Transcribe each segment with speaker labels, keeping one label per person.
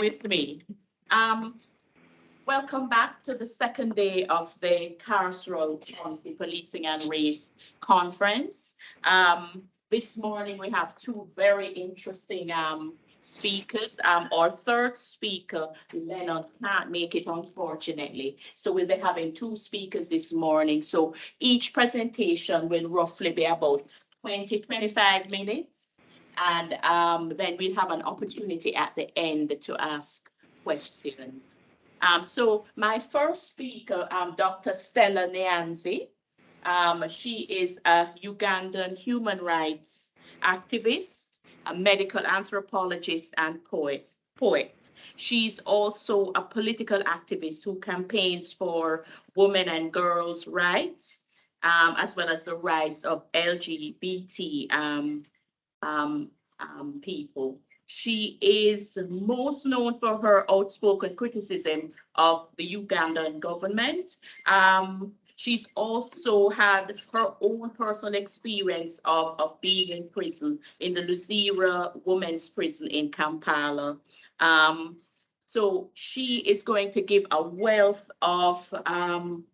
Speaker 1: with me. Um, welcome back to the second day of the Carceral Policy Policing and Race Conference. Um, this morning we have two very interesting um, speakers. Um, our third speaker, Leonard, can't make it unfortunately. So we'll be having two speakers this morning. So each presentation will roughly be about 20, 25 minutes. And um, then we'll have an opportunity at the end to ask questions. Um, so my first speaker, um, Dr. Stella Nyanzi. Um, she is a Ugandan human rights activist, a medical anthropologist and poet. poet. She's also a political activist who campaigns for women and girls' rights, um, as well as the rights of LGBT um, um, people. She is most known for her outspoken criticism of the Ugandan government. Um, she's also had her own personal experience of, of being in prison in the Luzira Women's Prison in Kampala. Um, so she is going to give a wealth of um,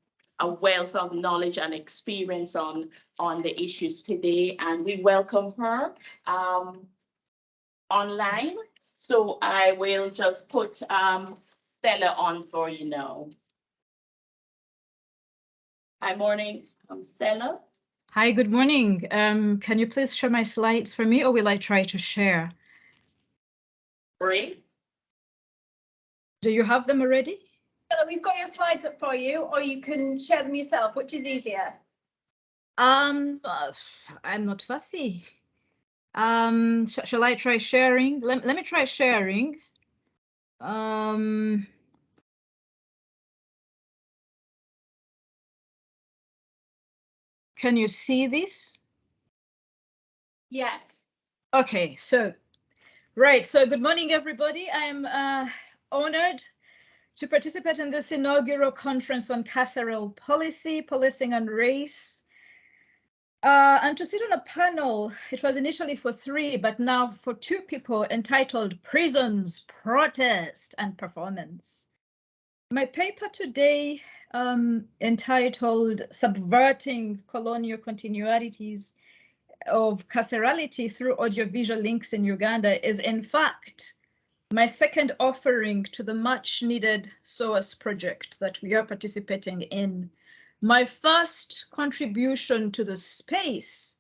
Speaker 1: a wealth of knowledge and experience on on the issues today, and we welcome her um, online. So I will just put um, Stella on for you now. Hi, morning, I'm Stella.
Speaker 2: Hi, good morning. Um, can you please share my slides for me or will I try to share?
Speaker 1: Great.
Speaker 2: Do you have them already?
Speaker 3: We've got your slides up for you, or you can share them yourself, which is easier.
Speaker 2: Um, uh, I'm not fussy. Um, sh shall I try sharing? Let, let me try sharing. Um, can you see this?
Speaker 3: Yes.
Speaker 2: Okay, so, right, so good morning, everybody. I'm uh, honored to participate in this inaugural conference on carceral policy, policing and race. Uh, and to sit on a panel, it was initially for three, but now for two people entitled Prisons, Protest and Performance. My paper today um, entitled Subverting Colonial Continuities of Carcerality through Audiovisual Links in Uganda is in fact my second offering to the much needed SOAS project that we are participating in my first contribution to the space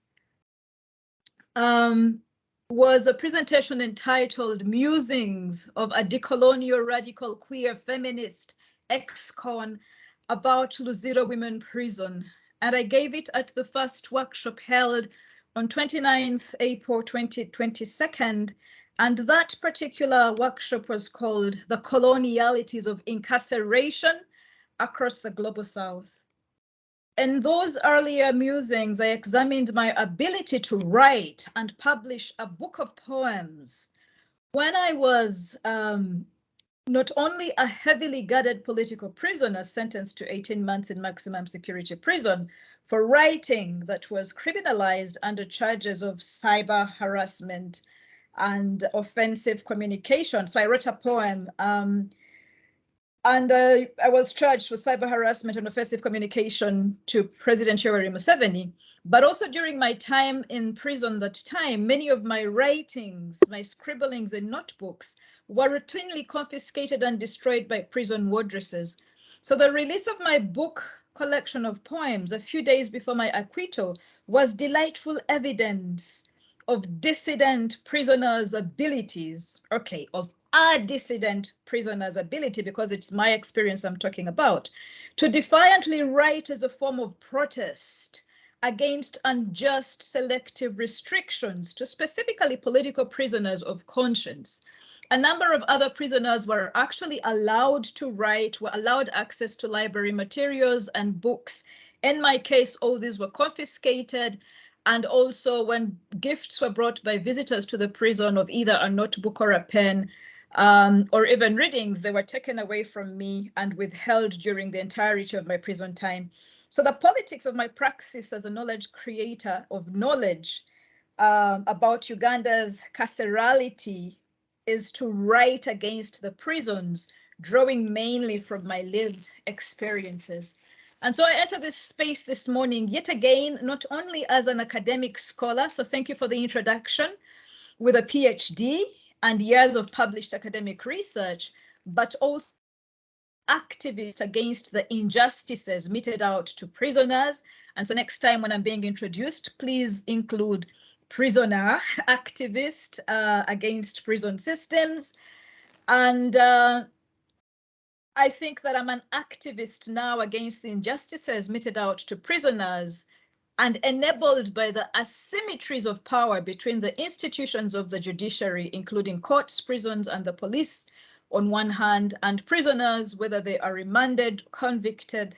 Speaker 2: um, was a presentation entitled Musings of a Decolonial Radical Queer Feminist Ex-Con about Luzira Women Prison. And I gave it at the first workshop held on 29th April 2022. And that particular workshop was called The Colonialities of Incarceration Across the Global South. In those earlier musings, I examined my ability to write and publish a book of poems when I was um, not only a heavily guarded political prisoner sentenced to 18 months in maximum security prison for writing that was criminalized under charges of cyber harassment and offensive communication. So I wrote a poem um, and uh, I was charged with cyber harassment and offensive communication to President Yoweri Museveni. But also during my time in prison that time, many of my writings, my scribblings and notebooks were routinely confiscated and destroyed by prison wardresses. So the release of my book collection of poems a few days before my acquittal was delightful evidence of dissident prisoners' abilities, okay, of our dissident prisoner's ability, because it's my experience I'm talking about, to defiantly write as a form of protest against unjust selective restrictions to specifically political prisoners of conscience. A number of other prisoners were actually allowed to write, were allowed access to library materials and books. In my case, all these were confiscated. And also when gifts were brought by visitors to the prison of either a notebook or a pen, um, or even readings, they were taken away from me and withheld during the entirety of my prison time. So the politics of my praxis as a knowledge creator of knowledge um, about Uganda's carcerality is to write against the prisons, drawing mainly from my lived experiences. And so I enter this space this morning, yet again, not only as an academic scholar, so thank you for the introduction, with a PhD and years of published academic research, but also activist against the injustices meted out to prisoners. And so next time when I'm being introduced, please include prisoner activist uh, against prison systems. And uh, I think that I'm an activist now against the injustices meted out to prisoners and enabled by the asymmetries of power between the institutions of the judiciary, including courts, prisons, and the police, on one hand, and prisoners, whether they are remanded, convicted,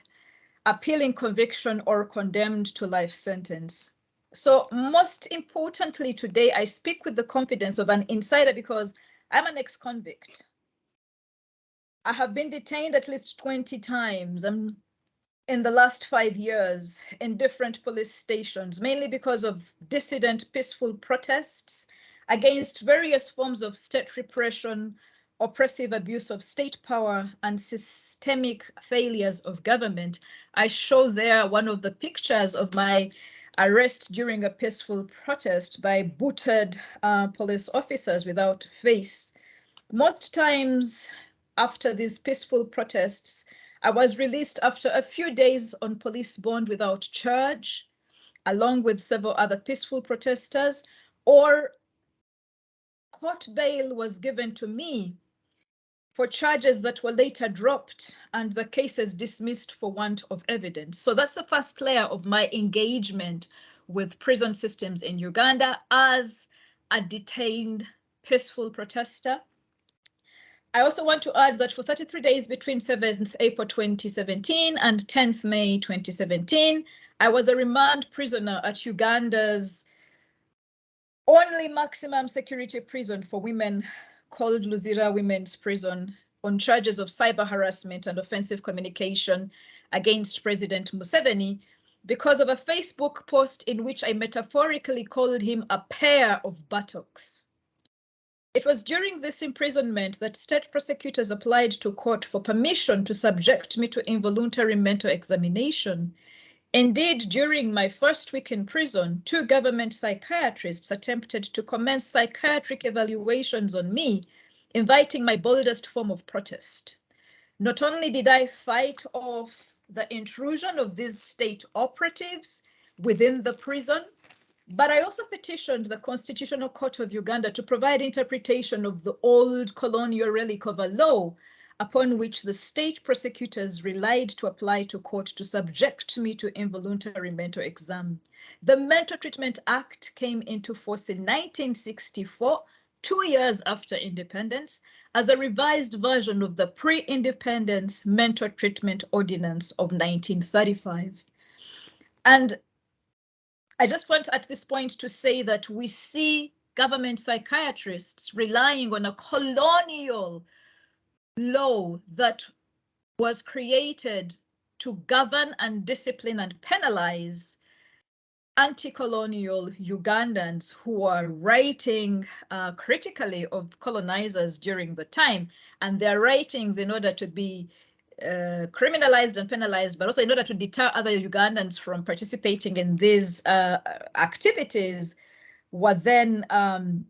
Speaker 2: appealing conviction, or condemned to life sentence. So most importantly today, I speak with the confidence of an insider because I'm an ex-convict. I have been detained at least 20 times um, in the last five years in different police stations, mainly because of dissident peaceful protests against various forms of state repression, oppressive abuse of state power and systemic failures of government. I show there one of the pictures of my arrest during a peaceful protest by booted uh, police officers without face. Most times after these peaceful protests, I was released after a few days on police bond without charge, along with several other peaceful protesters, or court bail was given to me for charges that were later dropped and the cases dismissed for want of evidence. So that's the first layer of my engagement with prison systems in Uganda as a detained peaceful protester. I also want to add that for 33 days between 7th April 2017 and 10th May 2017, I was a remand prisoner at Uganda's only maximum security prison for women called Luzira Women's Prison on charges of cyber harassment and offensive communication against President Museveni because of a Facebook post in which I metaphorically called him a pair of buttocks. It was during this imprisonment that state prosecutors applied to court for permission to subject me to involuntary mental examination Indeed, during my first week in prison, two government psychiatrists attempted to commence psychiatric evaluations on me, inviting my boldest form of protest. Not only did I fight off the intrusion of these state operatives within the prison, but I also petitioned the Constitutional Court of Uganda to provide interpretation of the old colonial relic of a law upon which the state prosecutors relied to apply to court to subject me to involuntary mental exam. The Mental Treatment Act came into force in 1964, two years after independence, as a revised version of the pre-independence mental treatment ordinance of 1935. And I just want at this point to say that we see government psychiatrists relying on a colonial law that was created to govern and discipline and penalize anti-colonial Ugandans who are writing uh, critically of colonizers during the time. And their writings in order to be uh, criminalized and penalized, but also in order to deter other Ugandans from participating in these uh, activities were then um,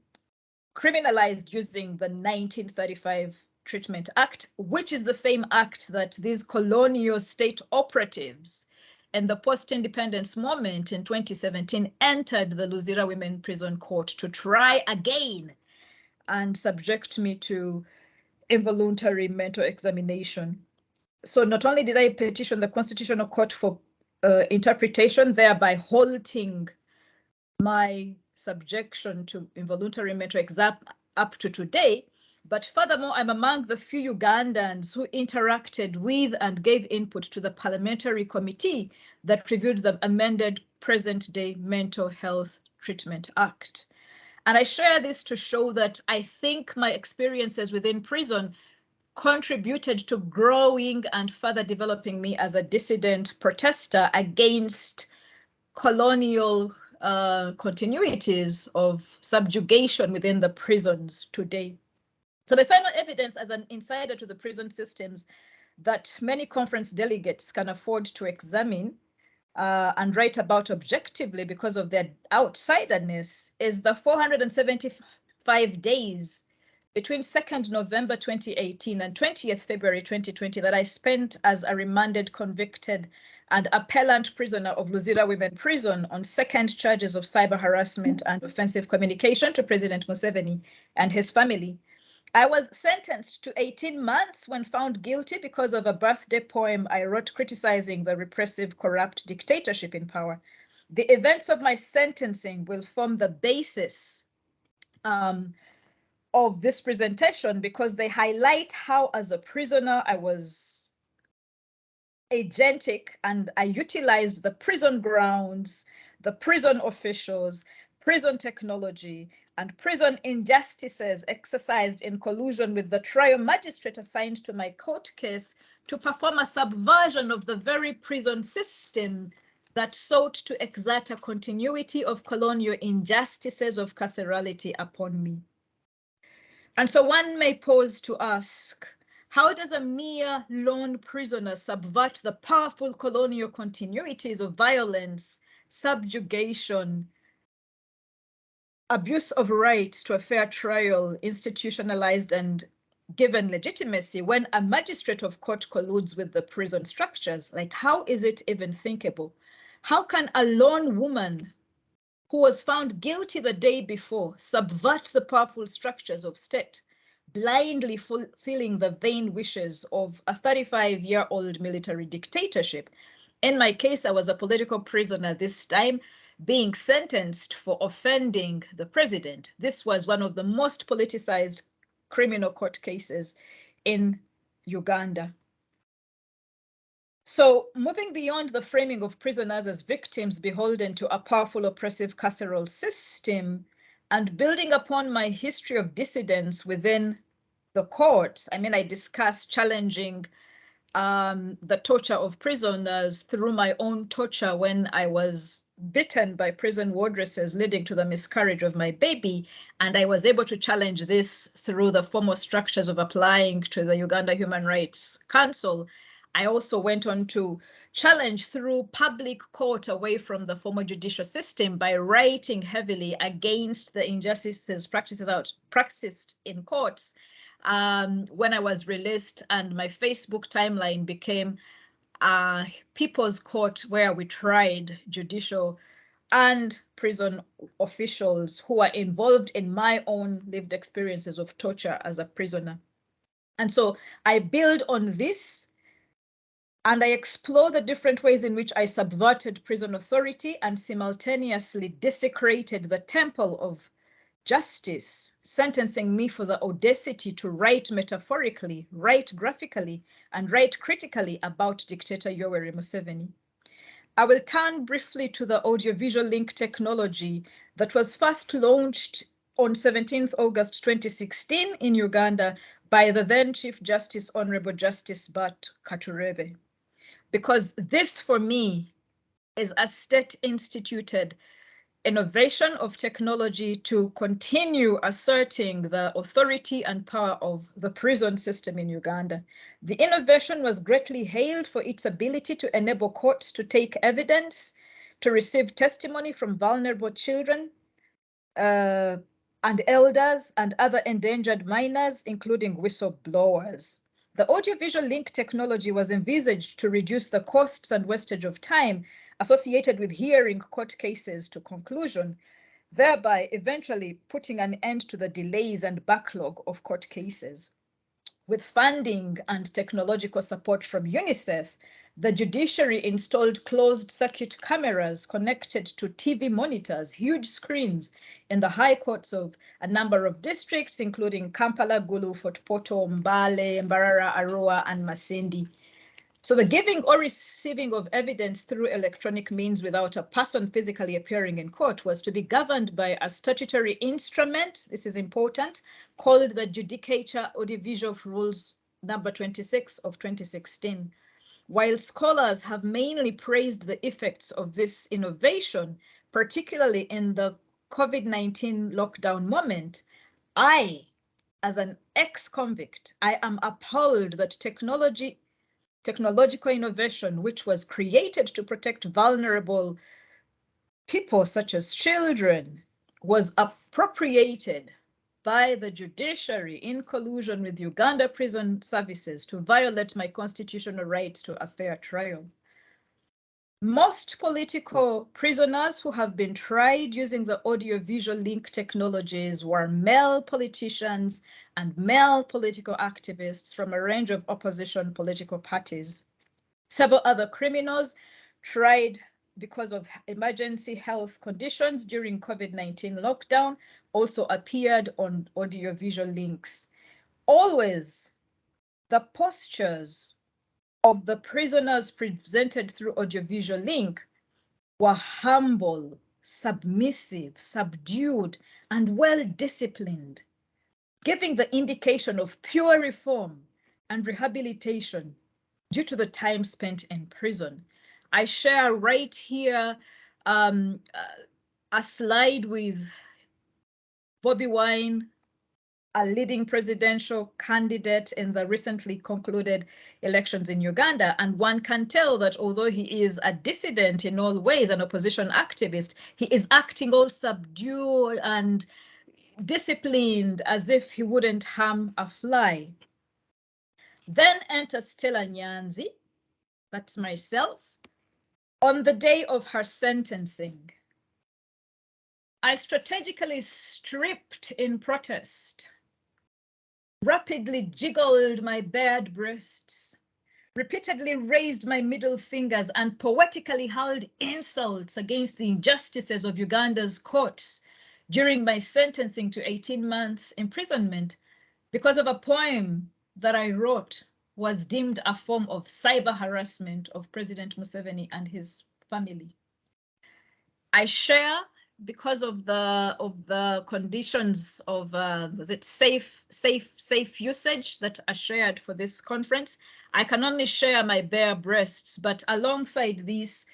Speaker 2: criminalized using the 1935 Treatment Act, which is the same act that these colonial state operatives and the post-independence moment in 2017 entered the Luzira Women Prison Court to try again and subject me to involuntary mental examination. So not only did I petition the Constitutional Court for uh, interpretation, thereby halting my subjection to involuntary mental exam up to today, but furthermore, I'm among the few Ugandans who interacted with and gave input to the parliamentary committee that reviewed the amended present day Mental Health Treatment Act. And I share this to show that I think my experiences within prison contributed to growing and further developing me as a dissident protester against colonial uh, continuities of subjugation within the prisons today. So my final evidence as an insider to the prison systems that many conference delegates can afford to examine uh, and write about objectively because of their outsiderness is the 475 days between 2nd November 2018 and 20th February 2020 that I spent as a remanded convicted and appellant prisoner of Luzira Women Prison on second charges of cyber harassment and offensive communication to President Museveni and his family. I was sentenced to 18 months when found guilty because of a birthday poem I wrote criticizing the repressive, corrupt dictatorship in power. The events of my sentencing will form the basis um, of this presentation because they highlight how, as a prisoner, I was agentic and I utilized the prison grounds, the prison officials, prison technology, and prison injustices exercised in collusion with the trial magistrate assigned to my court case to perform a subversion of the very prison system that sought to exert a continuity of colonial injustices of carcerality upon me. And so one may pose to ask, how does a mere lone prisoner subvert the powerful colonial continuities of violence, subjugation, abuse of rights to a fair trial institutionalized and given legitimacy when a magistrate of court colludes with the prison structures? Like, how is it even thinkable? How can a lone woman who was found guilty the day before subvert the powerful structures of state, blindly fulfilling the vain wishes of a 35 year old military dictatorship? In my case, I was a political prisoner this time being sentenced for offending the president. This was one of the most politicized criminal court cases in Uganda. So moving beyond the framing of prisoners as victims beholden to a powerful oppressive carceral system and building upon my history of dissidence within the courts, I mean, I discuss challenging um, the torture of prisoners through my own torture when I was bitten by prison wardresses leading to the miscarriage of my baby. And I was able to challenge this through the formal structures of applying to the Uganda Human Rights Council. I also went on to challenge through public court away from the formal judicial system by writing heavily against the injustices practices out practiced in courts um, when I was released and my Facebook timeline became uh, People's Court where we tried judicial and prison officials who are involved in my own lived experiences of torture as a prisoner. And so I build on this and I explore the different ways in which I subverted prison authority and simultaneously desecrated the temple of justice, sentencing me for the audacity to write metaphorically, write graphically, and write critically about dictator Yoweri Museveni. I will turn briefly to the audiovisual link technology that was first launched on 17th August 2016 in Uganda by the then Chief Justice Honorable Justice Bart Katureebe. Because this for me is a state instituted innovation of technology to continue asserting the authority and power of the prison system in Uganda. The innovation was greatly hailed for its ability to enable courts to take evidence, to receive testimony from vulnerable children, uh, and elders and other endangered minors, including whistleblowers. The audiovisual link technology was envisaged to reduce the costs and wastage of time associated with hearing court cases to conclusion, thereby eventually putting an end to the delays and backlog of court cases. With funding and technological support from UNICEF, the judiciary installed closed circuit cameras connected to TV monitors, huge screens in the high courts of a number of districts, including Kampala, Gulu, Fort Portal, Mbale, Mbarara, Arua, and Masindi. So the giving or receiving of evidence through electronic means without a person physically appearing in court was to be governed by a statutory instrument, this is important, called the Judicature Audiovisual Rules number 26 of 2016. While scholars have mainly praised the effects of this innovation, particularly in the COVID-19 lockdown moment, I, as an ex-convict, I am appalled that technology, technological innovation, which was created to protect vulnerable people such as children, was appropriated by the judiciary in collusion with Uganda Prison Services to violate my constitutional rights to a fair trial. Most political prisoners who have been tried using the audiovisual link technologies were male politicians and male political activists from a range of opposition political parties. Several other criminals tried because of emergency health conditions during COVID-19 lockdown also appeared on audiovisual links. Always the postures of the prisoners presented through audiovisual link were humble, submissive, subdued, and well-disciplined, giving the indication of pure reform and rehabilitation due to the time spent in prison. I share right here um, a slide with Bobby Wine, a leading presidential candidate in the recently concluded elections in Uganda. And one can tell that although he is a dissident in all ways, an opposition activist, he is acting all subdued and disciplined as if he wouldn't harm a fly. Then enter Stella Nyanzi, that's myself, on the day of her sentencing. I strategically stripped in protest, rapidly jiggled my bared breasts, repeatedly raised my middle fingers and poetically hurled insults against the injustices of Uganda's courts during my sentencing to 18 months imprisonment because of a poem that I wrote was deemed a form of cyber harassment of President Museveni and his family. I share because of the of the conditions of uh, was it safe safe safe usage that are shared for this conference i can only share my bare breasts but alongside these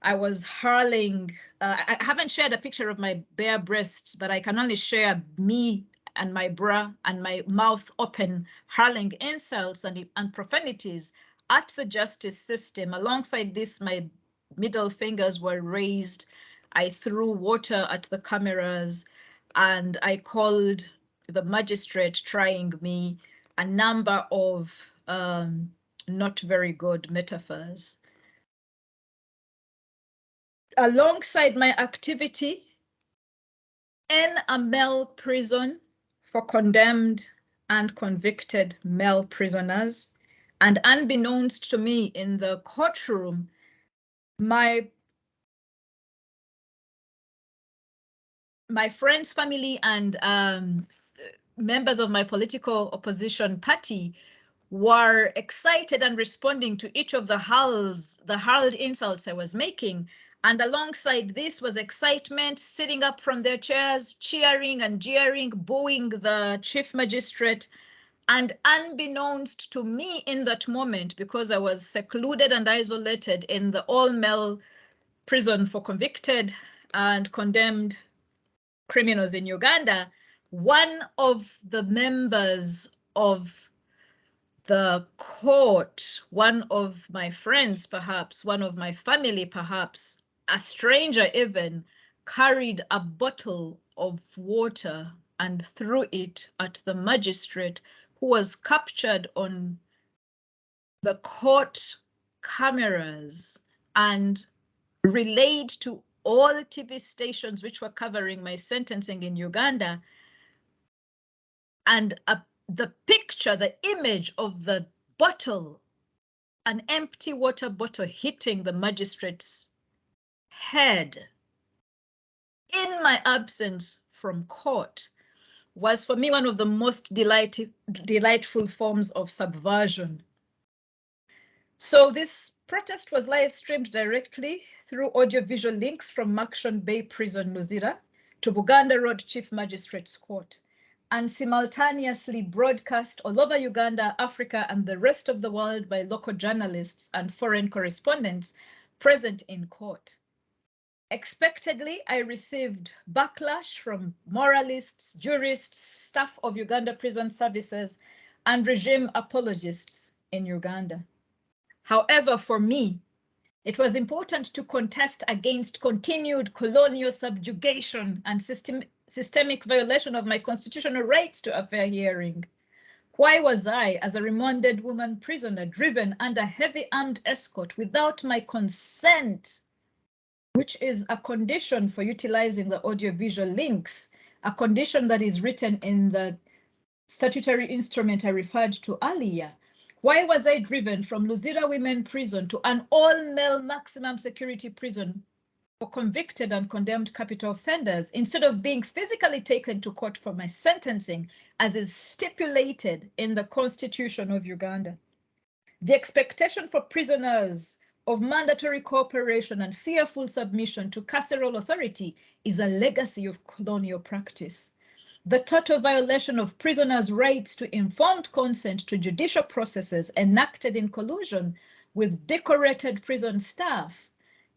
Speaker 2: i was hurling uh, i haven't shared a picture of my bare breasts but i can only share me and my bra and my mouth open hurling insults and, and profanities at the justice system alongside this my middle fingers were raised I threw water at the cameras and I called the magistrate trying me a number of um, not very good metaphors. Alongside my activity in a male prison for condemned and convicted male prisoners, and unbeknownst to me in the courtroom, my my friends, family, and um, members of my political opposition party were excited and responding to each of the hurls, the hurled insults I was making. And alongside this was excitement, sitting up from their chairs, cheering and jeering, booing the chief magistrate. And unbeknownst to me in that moment, because I was secluded and isolated in the all male prison for convicted and condemned criminals in Uganda, one of the members of the court, one of my friends, perhaps, one of my family, perhaps, a stranger even, carried a bottle of water and threw it at the magistrate who was captured on the court cameras and relayed to all TV stations which were covering my sentencing in Uganda. And uh, the picture, the image of the bottle, an empty water bottle hitting the magistrate's head in my absence from court was for me one of the most delight delightful forms of subversion. So this protest was live streamed directly through audiovisual links from Murchison Bay Prison, Luzira to Buganda Road Chief Magistrate's Court and simultaneously broadcast all over Uganda, Africa, and the rest of the world by local journalists and foreign correspondents present in court. Expectedly, I received backlash from moralists, jurists, staff of Uganda Prison Services, and regime apologists in Uganda. However, for me, it was important to contest against continued colonial subjugation and system, systemic violation of my constitutional rights to a fair hearing. Why was I, as a remanded woman prisoner, driven under heavy armed escort without my consent, which is a condition for utilizing the audiovisual links, a condition that is written in the statutory instrument I referred to earlier. Why was I driven from Luzira Women Prison to an all-male maximum security prison for convicted and condemned capital offenders instead of being physically taken to court for my sentencing as is stipulated in the Constitution of Uganda? The expectation for prisoners of mandatory cooperation and fearful submission to carceral authority is a legacy of colonial practice the total violation of prisoners' rights to informed consent to judicial processes enacted in collusion with decorated prison staff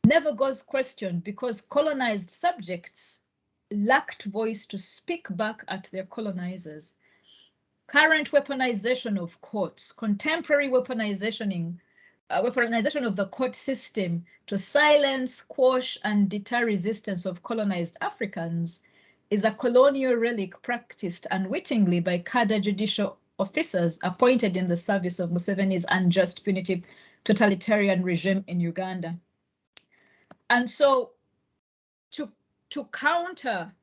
Speaker 2: never goes questioned because colonized subjects lacked voice to speak back at their colonizers. Current weaponization of courts, contemporary weaponization, uh, weaponization of the court system to silence, quash, and deter resistance of colonized Africans is a colonial relic practiced unwittingly by cadre judicial officers appointed in the service of Museveni's unjust punitive totalitarian regime in Uganda. And so to, to counter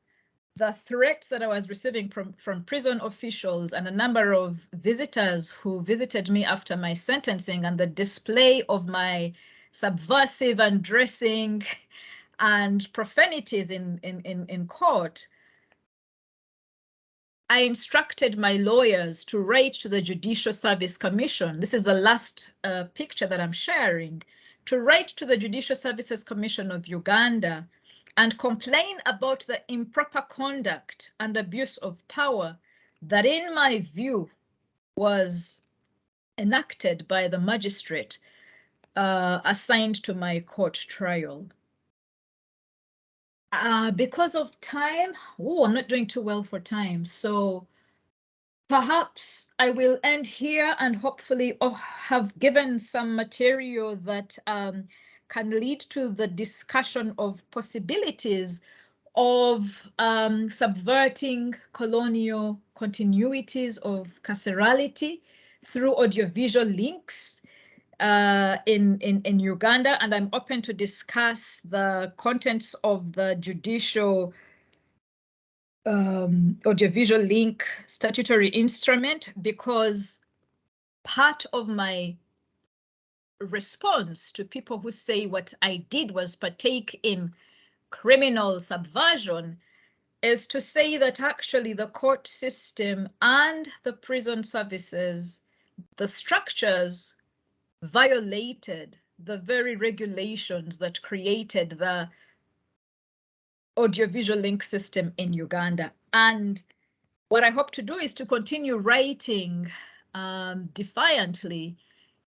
Speaker 2: the threats that I was receiving from, from prison officials and a number of visitors who visited me after my sentencing and the display of my subversive and dressing and profanities in, in, in, in court, I instructed my lawyers to write to the Judicial Service Commission. This is the last uh, picture that I'm sharing to write to the Judicial Services Commission of Uganda and complain about the improper conduct and abuse of power that in my view was enacted by the magistrate uh, assigned to my court trial. Uh, because of time, oh, I'm not doing too well for time. So perhaps I will end here and hopefully oh, have given some material that um, can lead to the discussion of possibilities of um, subverting colonial continuities of carcerality through audiovisual links uh, in, in, in Uganda, and I'm open to discuss the contents of the judicial um, audiovisual link statutory instrument because part of my response to people who say what I did was partake in criminal subversion is to say that actually the court system and the prison services, the structures violated the very regulations that created the audiovisual link system in Uganda. And what I hope to do is to continue writing um, defiantly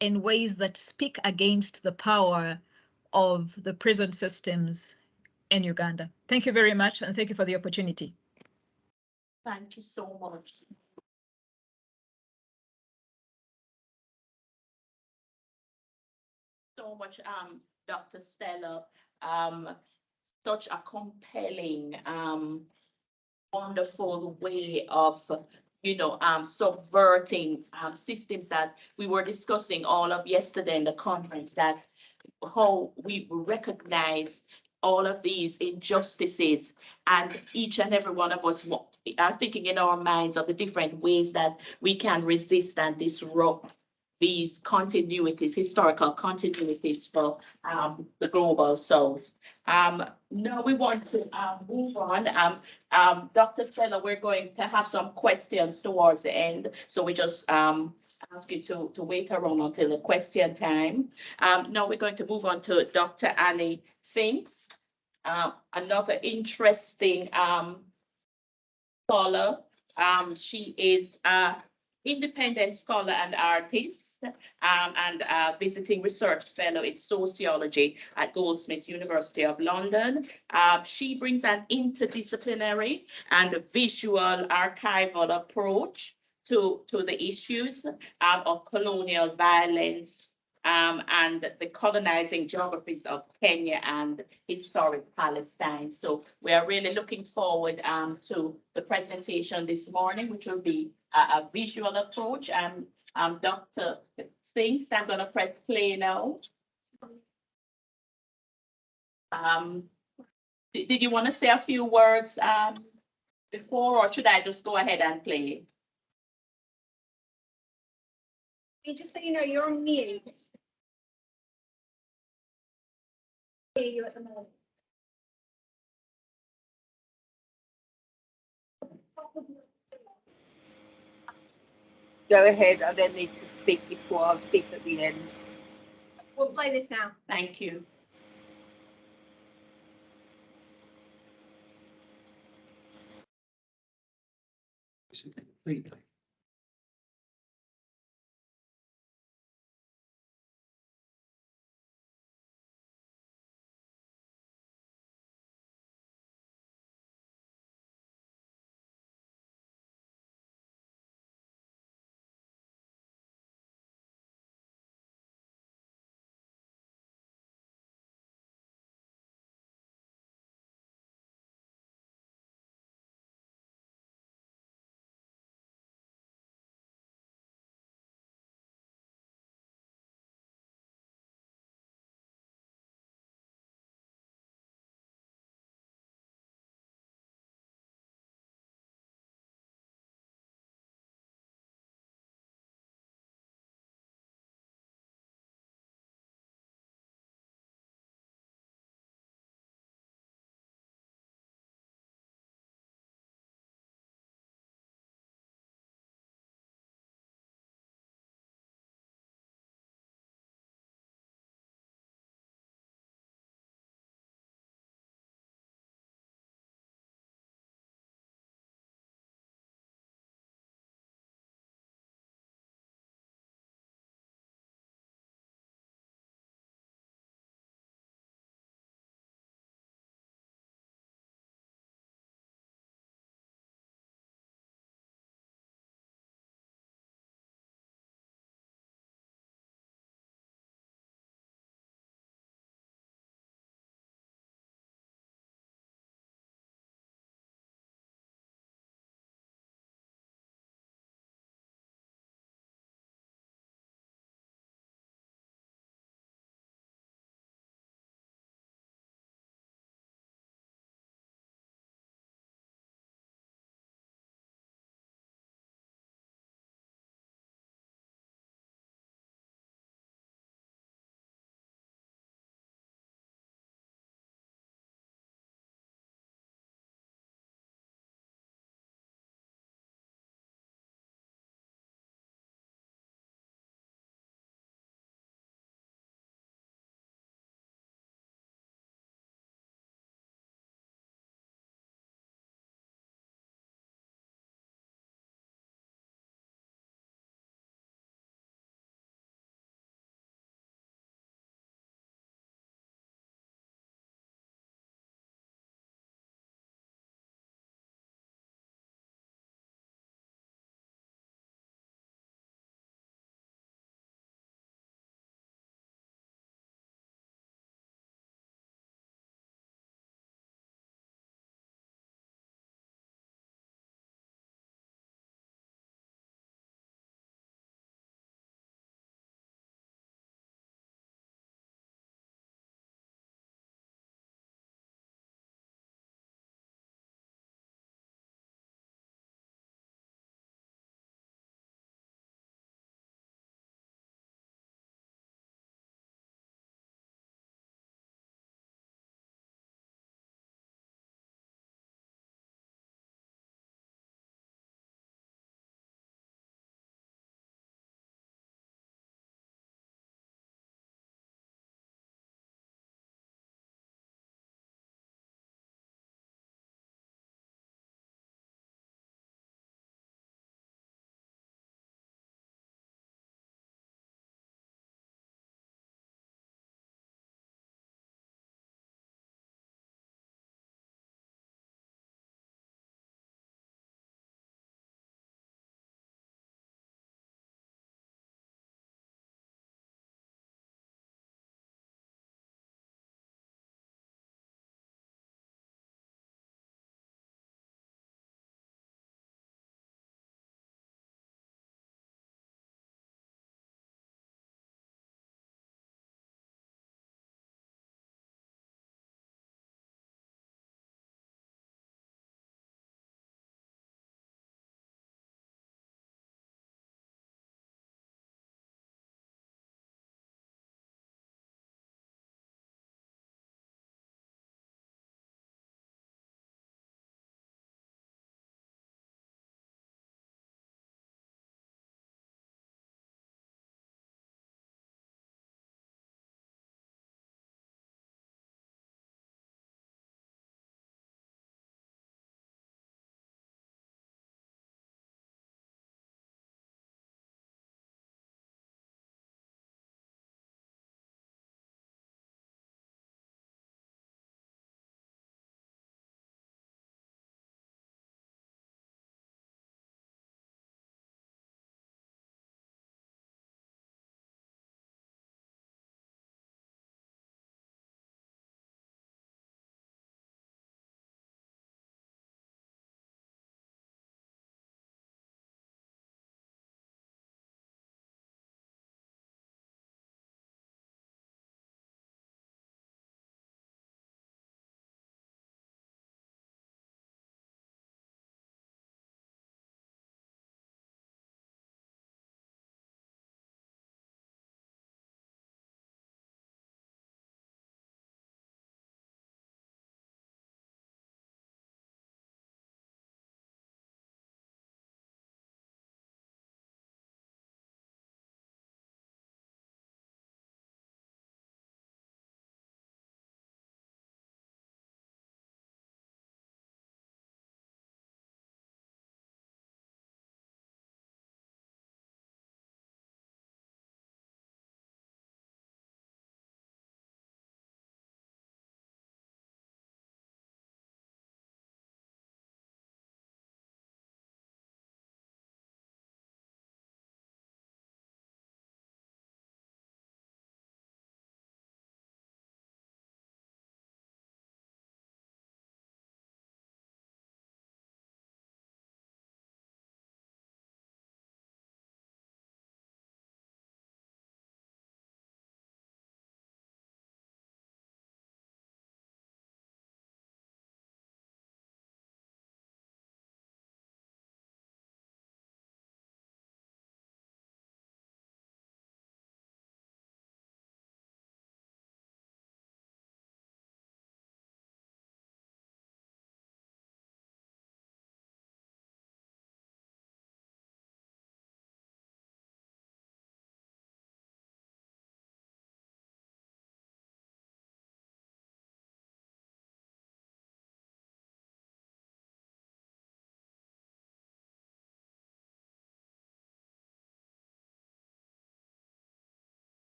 Speaker 2: in ways that speak against the power of the prison systems in Uganda. Thank you very much, and thank you for the opportunity.
Speaker 1: Thank you so much. so much, um, Dr. Stella. Um, such a compelling, um, wonderful way of, you know, um, subverting um, systems that we were discussing all of yesterday in the conference that how we recognize all of these injustices and each and every one of us are thinking in our minds of the different ways that we can resist and disrupt these continuities, historical continuities for um, the global south. Um, now we want to um, move on. Um, um, Dr. Stella, we're going to have some questions towards the end. So we just um, ask you to, to wait around until the question time. Um, now we're going to move on to Dr. Annie Pfingst, uh, another interesting um, scholar. Um, she is a independent scholar and artist, um, and a visiting research fellow in sociology at Goldsmiths University of London. Um, she brings an interdisciplinary and visual archival approach to, to the issues um, of colonial violence um, and the colonizing geographies of Kenya and historic Palestine. So we are really looking forward um, to the presentation this morning, which will be a, a visual approach. And um, Dr. Pfingst, I'm going to press play now. Um, did, did you want to say a few words um, before, or should I just go ahead and play?
Speaker 3: Just so you know, you're on mute. Hear you at the moment.
Speaker 4: Go ahead, I don't need to speak before, I'll speak at the end.
Speaker 3: We'll play this now.
Speaker 1: Thank you.
Speaker 5: completely.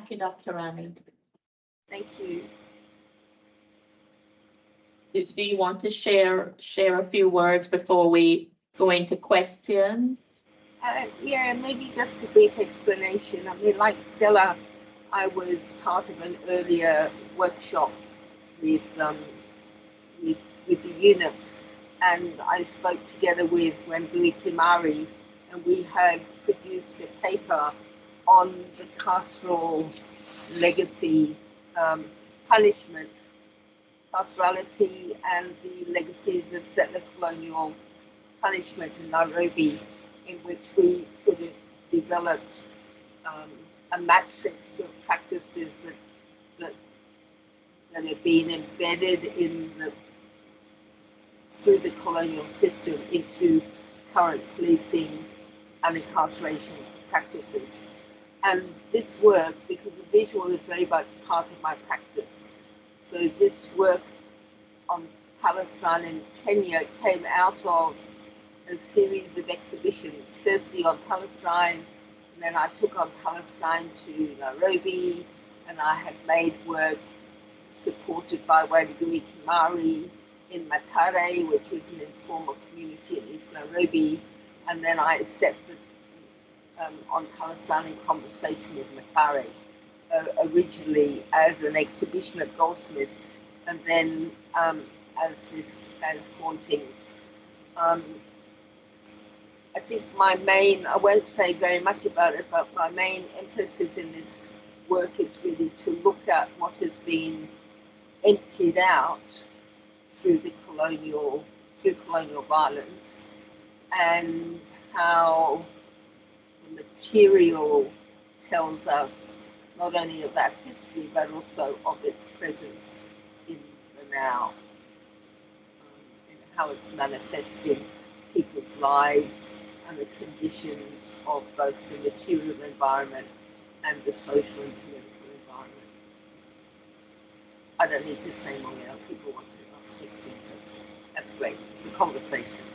Speaker 1: Thank you, Dr. Rani.
Speaker 4: Thank you.
Speaker 1: Do do you want to share, share a few words before we go into questions?
Speaker 4: Uh, yeah, maybe just a brief explanation. I mean, like Stella, I was part of an earlier workshop with um, with, with the units, and I spoke together with Wangui Kimari, and we had produced a paper on the carceral legacy um, punishment, carcerality, and the legacies of settler colonial punishment in Nairobi, in which we sort of developed um, a matrix of practices that that that have been embedded in the through the colonial system into current policing and incarceration practices. And this work, because the visual is very much part of my practice, so this work on Palestine and Kenya came out of a series of exhibitions, firstly on Palestine, and then I took on Palestine to Nairobi, and I had made work supported by Wangui Kimari in Mathare, which was an informal community in East Nairobi, and then I the um, on Palestine in conversation with Mathare, uh, originally as an exhibition at Goldsmith, and then um, as this as hauntings. Um, I think my main, I won't say very much about it, but my main emphasis in this work is really to look at what has been emptied out through the colonial, through colonial violence, and how material tells us not only of that history, but also of its presence in the now, um, and how it's manifesting people's lives and the conditions of both the material environment and the social and political environment. I don't need to say more now. People want to. That's, that's great. It's a conversation.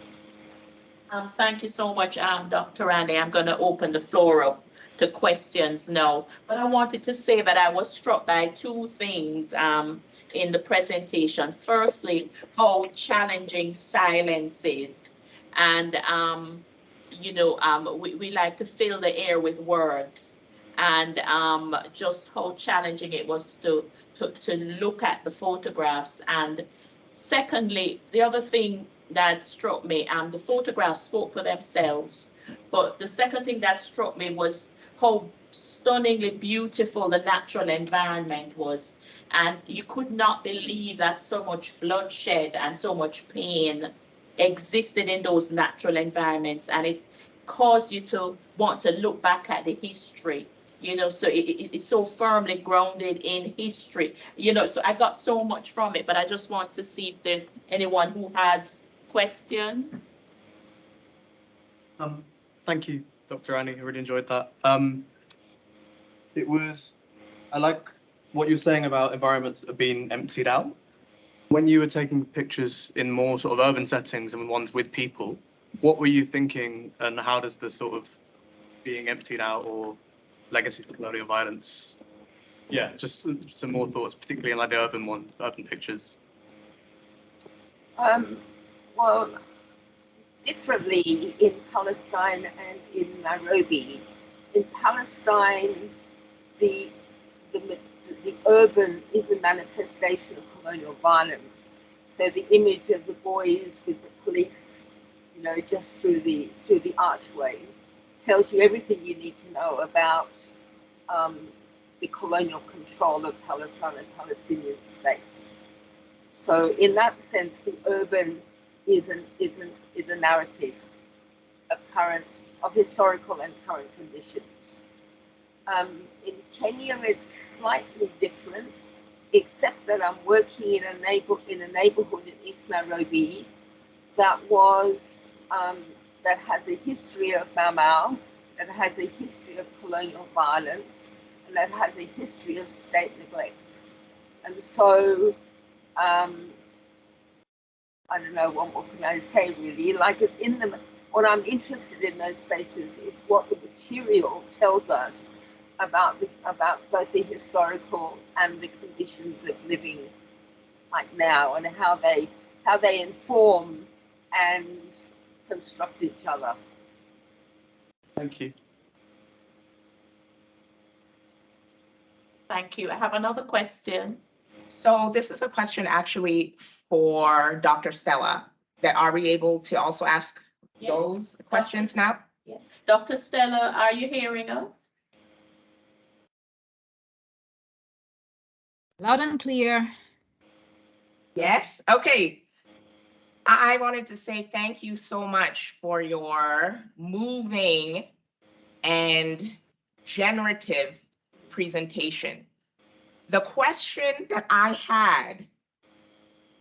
Speaker 1: Um, thank you so much, um, Dr. Randy. I'm going to open the floor up to questions now. But I wanted to say that I was struck by two things, um, in the presentation. Firstly, how challenging silence is. And, um, you know, um, we, we like to fill the air with words. And, um, just how challenging it was to, to, to look at the photographs. And secondly, the other thing that struck me, and the photographs spoke for themselves. But the second thing that struck me was how stunningly beautiful the natural environment was. And you could not believe that so much bloodshed and so much pain existed in those natural environments. And it caused you to want to look back at the history. You know, so it, it, it's so firmly grounded in history. You know, so I got so much from it, but I just want to see if there's anyone who has questions.
Speaker 5: Um, thank you, Dr. Annie. I really enjoyed that. Um, it was, I like what you're saying about environments that have been emptied out. When you were taking pictures in more sort of urban settings and ones with people, what were you thinking and how does the sort of being emptied out or legacies of colonial violence? Yeah, just some, some more thoughts, particularly in like the urban one, urban pictures.
Speaker 4: Um, well, differently in Palestine and in Nairobi. In Palestine, the, the, the urban is a manifestation of colonial violence. So the image of the boys with the police, you know, just through the through the archway, tells you everything you need to know about um, the colonial control of Palestine and Palestinian states. So in that sense, the urban is an is an is a narrative of current of historical and current conditions. Um, in Kenya, it's slightly different, except that I'm working in a neighbor in a neighborhood in East Nairobi that was um, that has a history of Mau Mau, that has a history of colonial violence, and that has a history of state neglect. And so um, I don't know what, what can I say really. Like it's in them. What I'm interested in those spaces is what the material tells us about the, about both the historical and the conditions of living like now and how they how they inform and construct each other.
Speaker 5: Thank you.
Speaker 1: Thank you. I have another question.
Speaker 6: So this is a question actually for Dr. Stella, that are we able to also ask
Speaker 1: Yes.
Speaker 6: those questions now?
Speaker 1: Dr. Stella, are you hearing us?
Speaker 2: Loud and clear.
Speaker 6: Yes, okay. I I wanted to say thank you so much for your moving and generative presentation. The question that I had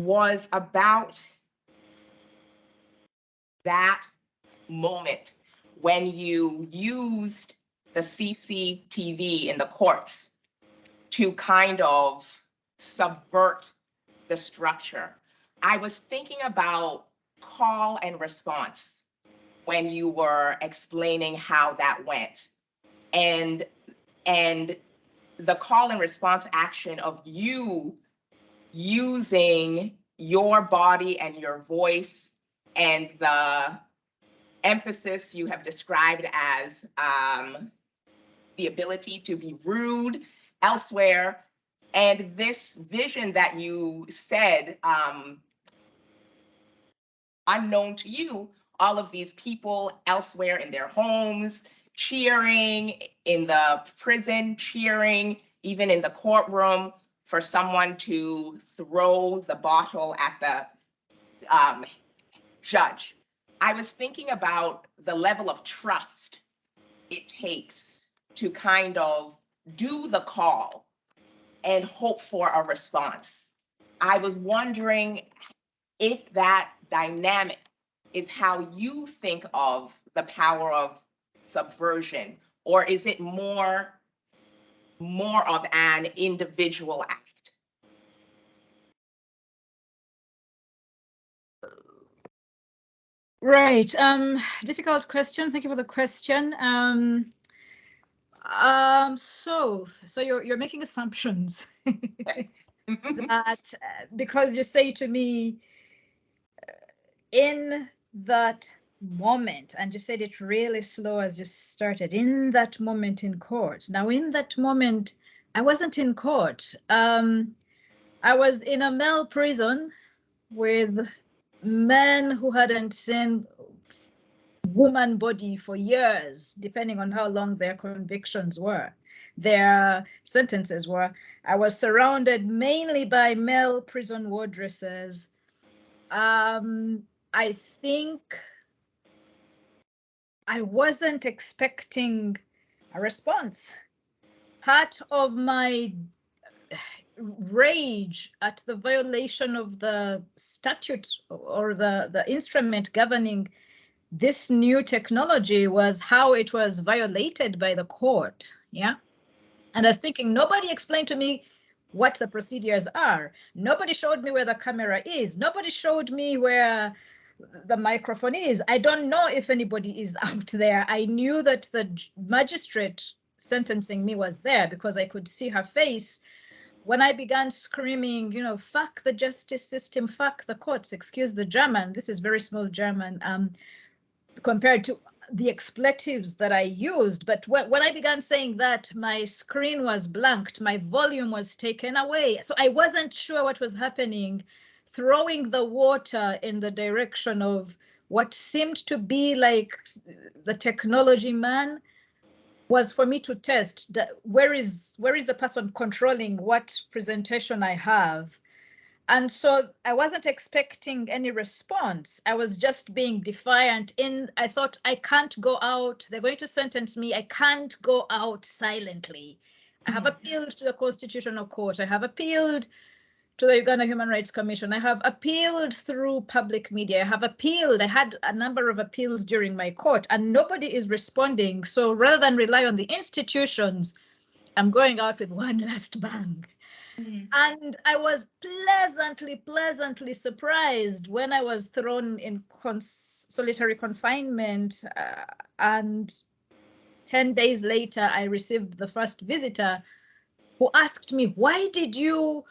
Speaker 6: was about that moment when you used the CCTV in the courts to kind of subvert the structure. I was thinking about call and response when you were explaining how that went. And and the call and response action of you using your body and your voice and the emphasis you have described as um, the ability to be rude elsewhere. And this vision that you said, um, unknown to you, all of these people elsewhere in their homes, cheering, in the prison, cheering, even in the courtroom, for someone to throw the bottle at the um, judge. I was thinking about the level of trust it takes to kind of do the call and hope for a response. I was wondering if that dynamic is how you think of the power of subversion, or is it more, more of an individual act?
Speaker 2: Right. Um, difficult question. Thank you for the question. Um, um, so, so you're you're making assumptions that uh, because you say to me uh, in that moment, and you said it really slow as you started in that moment in court. Now, in that moment, I wasn't in court. Um, I was in a male prison with men who hadn't seen woman body for years, depending on how long their convictions were, their sentences were. I was surrounded mainly by male prison wardresses. Um, I think I wasn't expecting a response. Part of my rage at the violation of the statute or the, the instrument governing this new technology was how it was violated by the court. Yeah. And I was thinking, nobody explained to me what the procedures are. Nobody showed me where the camera is. Nobody showed me where the microphone is. I don't know if anybody is out there. I knew that the magistrate sentencing me was there because I could see her face when I began screaming, you know, fuck the justice system, fuck the courts, excuse the German, this is very small German, um, compared to the expletives that I used. But when, when I began saying that, my screen was blanked, my volume was taken away. So I wasn't sure what was happening, throwing the water in the direction of what seemed to be like the technology man was for me to test that where is where is the person controlling what presentation I have. And so I wasn't expecting any response. I was just being defiant in I thought I can't go out. They're going to sentence me. I can't go out silently. I have mm-hmm. appealed to the Constitutional Court. I have appealed to the Uganda Human Rights Commission. I have appealed through public media. I have appealed. I had a number of appeals during my court and nobody is responding. So rather than rely on the institutions, I'm going out with one last bang. And I was pleasantly, pleasantly surprised when I was thrown in cons solitary confinement uh, and 10 days later, I received the first visitor who asked me, why did you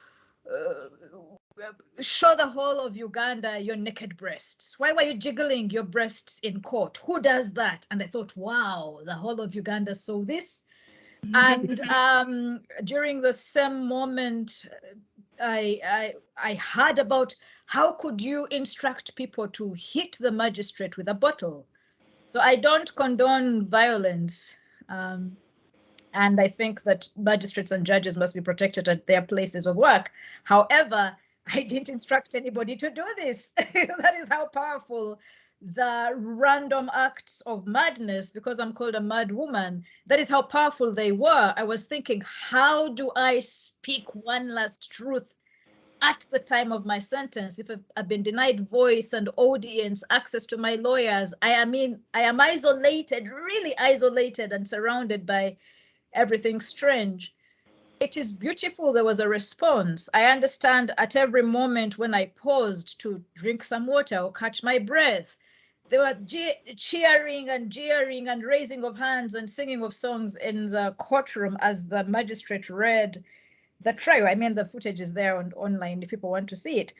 Speaker 2: show the whole of Uganda your naked breasts? Why were you jiggling your breasts in court? Who does that? And I thought, wow, the whole of Uganda saw this. And um, during the same moment, I, I, I heard about how could you instruct people to hit the magistrate with a bottle? So I don't condone violence. Um, and I think that magistrates and judges must be protected at their places of work. However, I didn't instruct anybody to do this. that is how powerful the random acts of madness, because I'm called a mad woman, that is how powerful they were. I was thinking, how do I speak one last truth at the time of my sentence? If I've, been denied voice and audience, access to my lawyers, I am in, I am isolated, really isolated and surrounded by everything strange. It is beautiful there was a response. I understand at every moment when I paused to drink some water or catch my breath, they were cheering and jeering and raising of hands and singing of songs in the courtroom as the magistrate read the trial. I mean, the footage is there on online if people want to see it.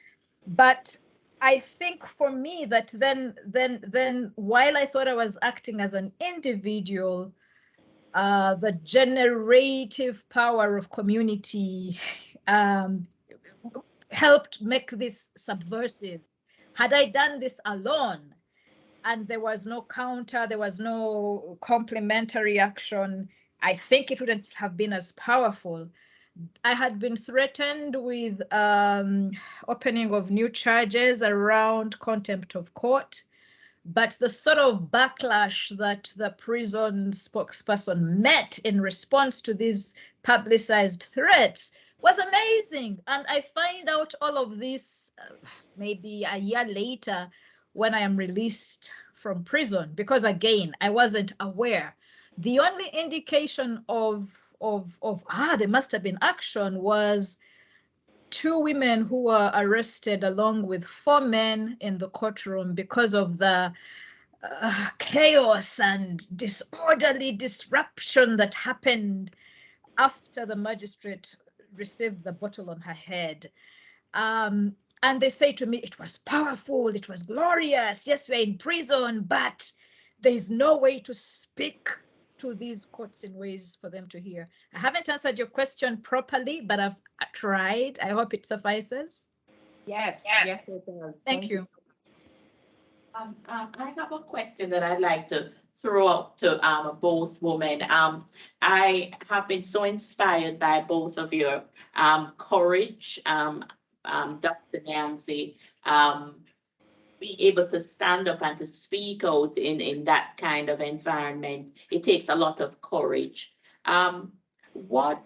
Speaker 2: But I think for me that then, then, then, while I thought I was acting as an individual, uh, the generative power of community um, helped make this subversive. Had I done this alone, and there was no counter, there was no complementary action, I think it wouldn't have been as powerful. I had been threatened with um, opening of new charges around contempt of court, but the sort of backlash that the prison spokesperson met in response to these publicized threats was amazing. And I find out all of this uh, maybe a year later when I am released from prison, because again, I wasn't aware. The only indication of, of, of ah, there must have been action was two women who were arrested along with four men in the courtroom because of the uh, chaos and disorderly disruption that happened after the magistrate received the bottle on her head. Um, and they say to me, it was powerful, it was glorious. Yes, we're in prison, but there is no way to speak to these courts in ways for them to hear. I haven't answered your question properly, but I've tried. I hope it suffices.
Speaker 6: Yes,
Speaker 1: Yes.
Speaker 6: yes, it does.
Speaker 2: Thank you.
Speaker 6: so much.
Speaker 1: Um, um, I have a question that I'd like to throw up to, um, both women. Um, I have been so inspired by both of your, um, courage, um, um, Dr. Nyanzi, um, being able to stand up and to speak out in, in that kind of environment. It takes a lot of courage. Um, what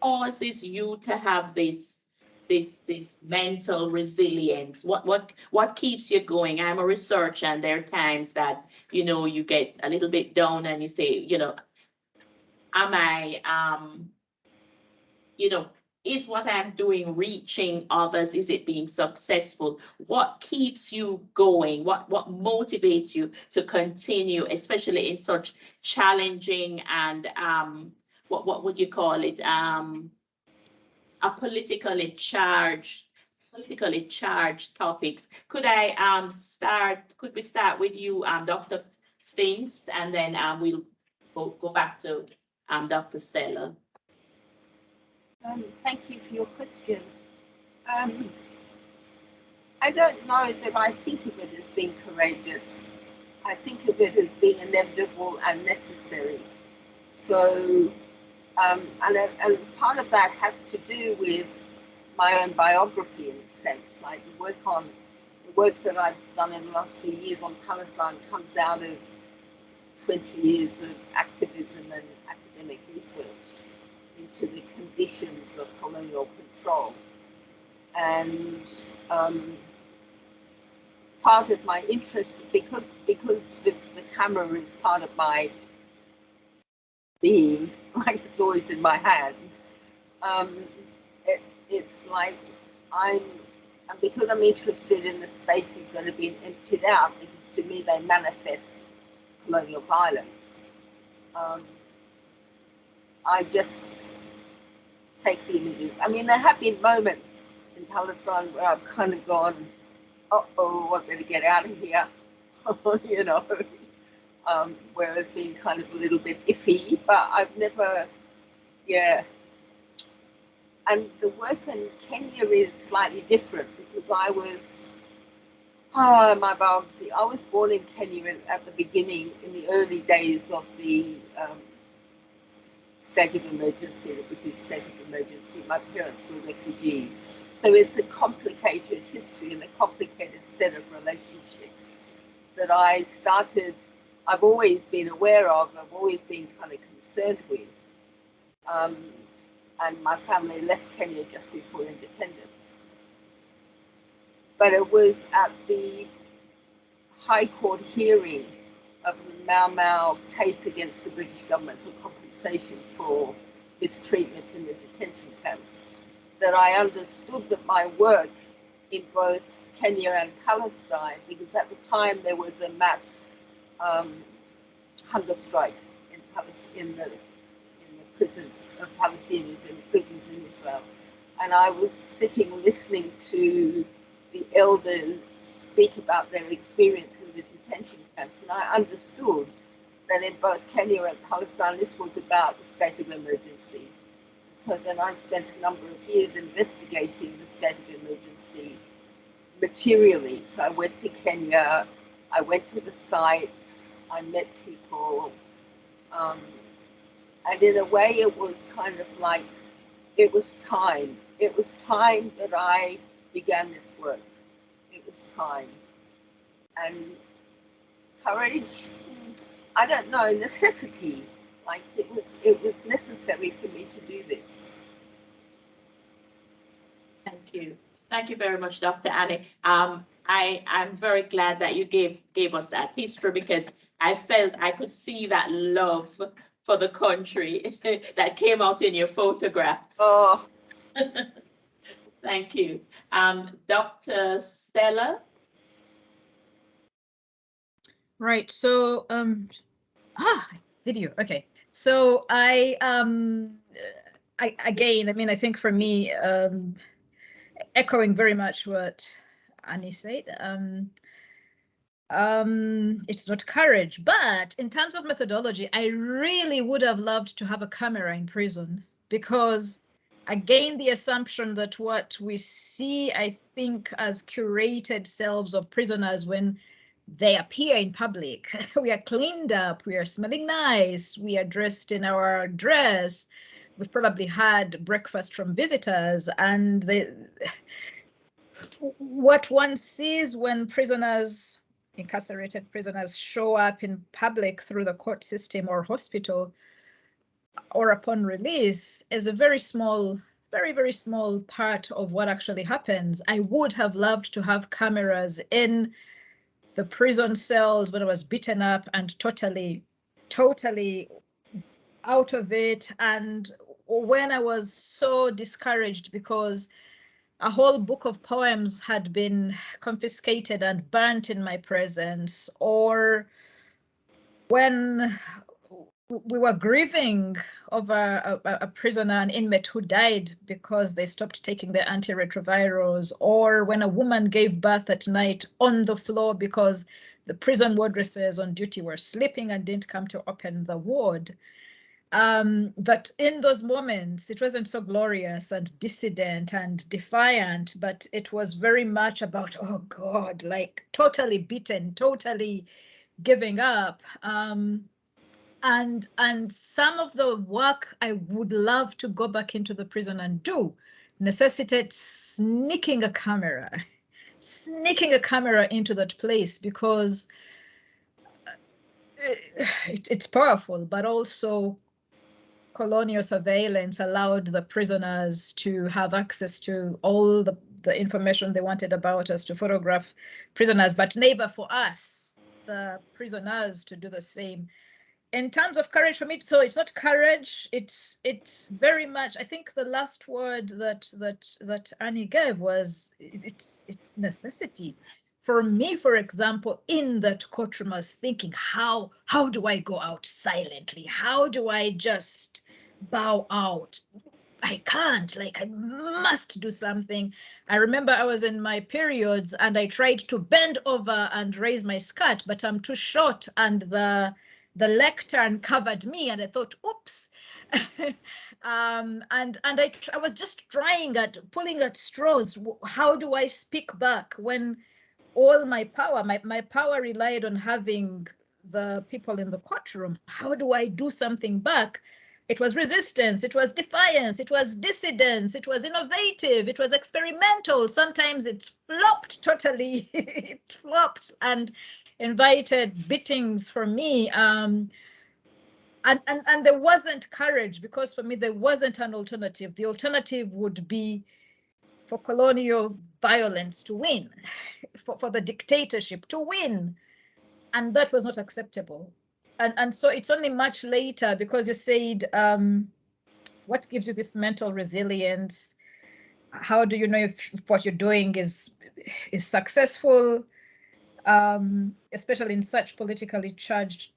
Speaker 1: causes you to have this this this mental resilience what what what keeps you going i'm a researcher and there are times that you know you get a little bit down and you say you know am i um you know is what i'm doing reaching others is it being successful what keeps you going what what motivates you to continue especially in such challenging and um what what would you call it um a politically charged, politically charged topics. Could I um start, could we start with you, um, Dr. Pfingst, and then um we'll go, go back to um Dr. Stella.
Speaker 4: Um, thank you for your question. Um, I don't know that I think of it as being courageous. I think of it as being inevitable and necessary. So um, and, and part of that has to do with my own biography in a sense, like the work on the work that I've done in the last few years on Palestine comes out of 20 years of activism and academic research into the conditions of colonial control. And um, part of my interest, because, because the, the camera is part of my being, like it's always in my hand. Um, it, it's like I'm, and because I'm interested in the spaces that have been emptied out, because to me they manifest colonial violence. um, I just take the images. I mean, there have been moments in Palestine where I've kind of gone, uh oh, I better get out of here, you know, um, where it's been kind of a little bit iffy, but I've never, yeah. And the work in Kenya is slightly different because I was, oh, my biography, I was born in Kenya at the beginning, in the early days of the um, state of emergency, the British state of emergency. My parents were refugees. So it's a complicated history and a complicated set of relationships that I started, I've always been aware of, I've always been kind of concerned with. Um, and my family left Kenya just before independence. But it was at the High Court hearing of the Mau Mau case against the British government for compensation for mistreatment in the detention camps that I understood that my work in both Kenya and Palestine, because at the time there was a mass um, hunger strike in, in the in the prisons of Palestinians in the prisons in Israel, and I was sitting listening to the elders speak about their experience in the detention camps, and I understood that in both Kenya and Palestine, this was about the state of emergency. So then I spent a number of years investigating the state of emergency materially. So I went to Kenya, I went to the sites, I met people, um, and in a way it was kind of like it was time. It was time that I began this work. It was time. And courage, I don't know, necessity. Like it was it was necessary for me to do this.
Speaker 1: Thank you. Thank you very much, Dr. Annie. Um, I, I'm very glad that you gave, gave us that history because I felt I could see that love for the country that came out in your photograph.
Speaker 4: Oh,
Speaker 1: Thank you. Um, Dr. Stella?
Speaker 2: Right. So, um, ah, video. Okay. So I, um, I again, I mean, I think for me, um, echoing very much what Annie said, um, um, it's not courage, but in terms of methodology, I really would have loved to have a camera in prison because again, the assumption that what we see, I think, as curated selves of prisoners when they appear in public, we are cleaned up, we are smelling nice, we are dressed in our dress, we've probably had breakfast from visitors, and what one sees when prisoners, incarcerated prisoners, show up in public through the court system or hospital or upon release is a very small, very, very small part of what actually happens. I would have loved to have cameras in the prison cells when I was beaten up and totally, totally out of it. And when I was so discouraged because a whole book of poems had been confiscated and burnt in my presence, or when we were grieving over a, a, prisoner, an inmate who died because they stopped taking their antiretrovirals, or when a woman gave birth at night on the floor because the prison wardresses on duty were sleeping and didn't come to open the ward. Um, but in those moments, it wasn't so glorious and dissident and defiant, but it was very much about, oh God, like totally beaten, totally giving up. Um, and and some of the work I would love to go back into the prison and do necessitates sneaking a camera, sneaking a camera into that place because uh, it, it's powerful, but also colonial surveillance allowed the prisoners to have access to all the, the information they wanted about us to photograph prisoners, but never for us, the prisoners, to do the same in terms of courage for me so it's not courage it's it's very much i think the last word that that that annie gave was it's it's necessity for me, for example, in that courtroom, I was thinking, how how do I go out silently? How do I just bow out? I can't, like I must do something. I remember I was in my periods and I tried to bend over and raise my skirt, but I'm too short and the the lectern covered me and I thought, oops. um, and and I, I was just trying at pulling at straws. How do I speak back when all my power, my, my power relied on having the people in the courtroom. How do I do something back? It was resistance, it was defiance, it was dissidence, it was innovative, it was experimental. Sometimes it flopped totally, it flopped and invited beatings for me. Um, and, and, and there wasn't courage because for me, there wasn't an alternative. The alternative would be for colonial violence to win, for, for the dictatorship to win. And that was not acceptable. And, and so it's only much later because you said, um, what gives you this mental resilience? How do you know if, if what you're doing is is successful, um, especially in such politically charged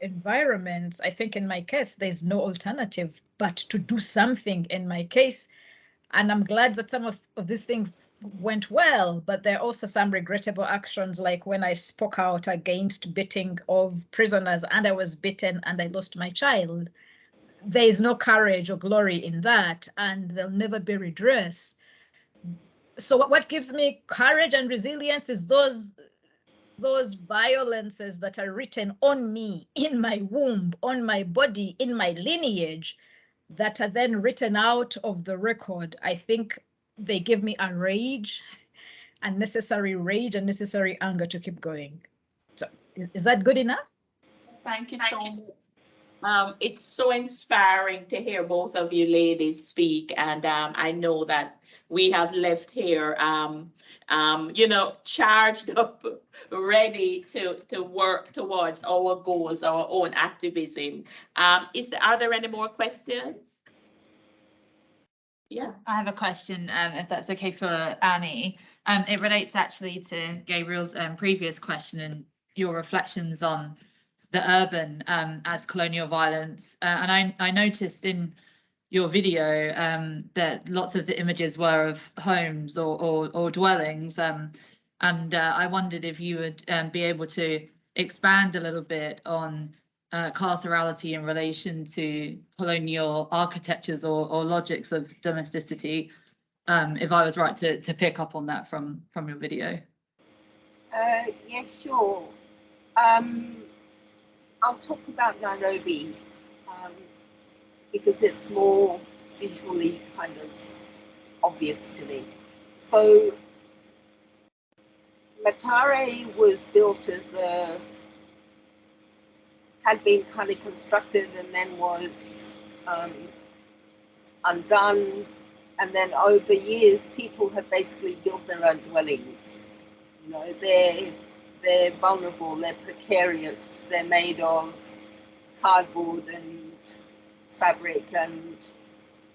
Speaker 2: environments? I think in my case, there's no alternative but to do something. In my case, and I'm glad that some of, of these things went well, but there are also some regrettable actions, like when I spoke out against beating of prisoners and I was beaten and I lost my child. There is no courage or glory in that, and there'll never be redress. So what, what gives me courage and resilience is those those violences that are written on me, in my womb, on my body, in my lineage, that are then written out of the record, I think they give me a rage, and necessary rage and necessary anger to keep going. So is, is that good enough?
Speaker 1: Thank you so much. Um, it's so inspiring to hear both of you ladies speak, and um, I know that we have left here, um, um, you know, charged up, ready to to work towards our goals, our own activism. Um, is there, are there any more questions? Yeah.
Speaker 7: I have a question, um, if that's okay for Annie. It relates actually to Gabriel's previous question and your reflections on the urban um, as colonial violence. Uh, and I, I noticed in your video um, that lots of the images were of homes or, or, or dwellings. Um, and uh, I wondered if you would um, be able to expand a little bit on uh, carcerality in relation to colonial architectures or, or logics of domesticity, um, if I was right to, to pick up on that from, from your video.
Speaker 4: Uh, yeah, sure. Um, I'll talk about Nairobi um, because it's more visually kind of obvious to me. So Mathare was built as a had been kind of constructed and then was um, undone. And then over years, people have basically built their own dwellings. You know, they're they're vulnerable, they're precarious, they're made of cardboard and fabric and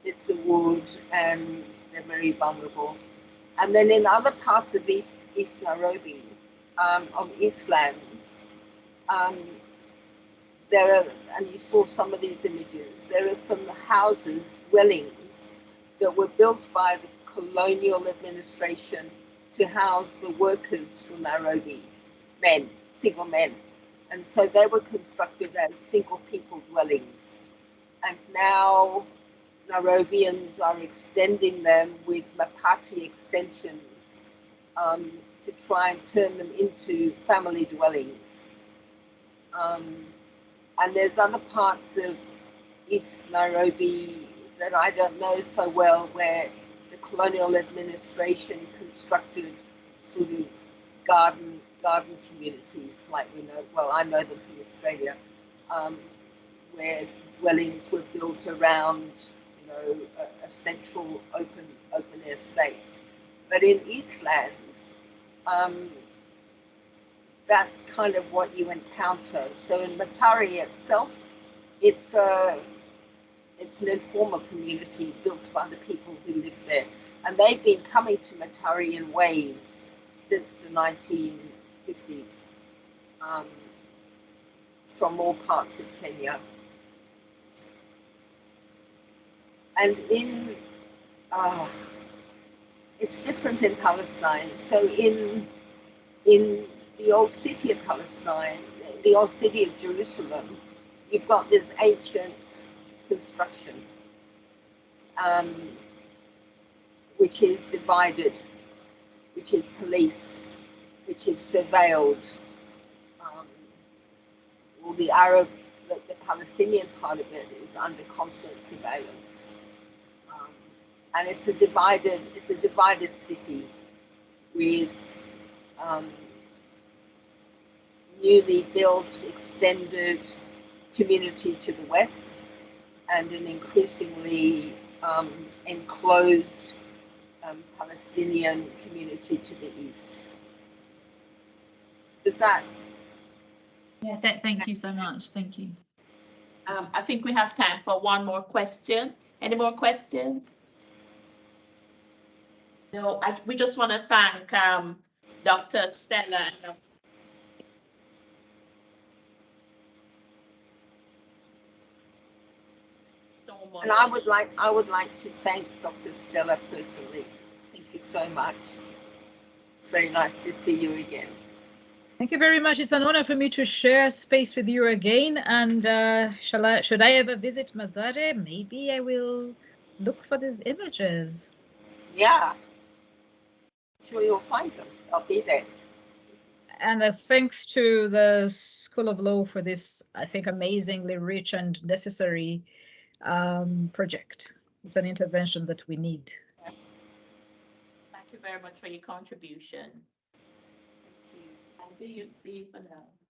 Speaker 4: bits of wood, and they're very vulnerable. And then in other parts of East, East Nairobi, um, of Eastlands, um, there are, and you saw some of these images, there are some houses, dwellings, that were built by the colonial administration to house the workers from Nairobi, men, single men. And so they were constructed as single people dwellings. And now Nairobians are extending them with Mabati extensions um, to try and turn them into family dwellings. Um, and there's other parts of East Nairobi that I don't know so well where the colonial administration constructed sort of garden garden communities like we know well I know them from Australia um, where dwellings were built around you know a, a, central open open air space but in Eastlands um, that's kind of what you encounter. So in Mathare itself, it's a it's an informal community built by the people who live there, and they've been coming to Mathare in waves. since the 1950s um, from all parts of Kenya. And in, uh, it's different in Palestine. So in, in the old city of Palestine, the old city of Jerusalem, you've got this ancient construction, um, which is divided, which is policed, which is surveilled. Um, well, the Arab, the, the Palestinian part of it is under constant surveillance, um, and it's a divided, it's a divided city with um, newly built, extended community to the west and an increasingly um, enclosed um, Palestinian community to the east. Does that,
Speaker 7: Yeah, th- thank you so much. Thank you.
Speaker 1: Um, I think we have time for one more question. Any more questions? No, I, we just want to thank, um, Dr. Stella and Dr. so
Speaker 4: and I would like, I would like to thank Dr. Stella personally. Thank you so much. Very nice to see you again.
Speaker 2: Thank you very much. It's an honor for me to share space with you again. And uh, shall I, should I ever visit Mathare, maybe I will look for these images.
Speaker 4: Yeah. Sure you'll find them. I'll be there.
Speaker 2: And uh, thanks to the School of Law for this, I think, amazingly rich and necessary um, project. It's an intervention that we need.
Speaker 1: Thank you very much for your contribution. You, see you for now.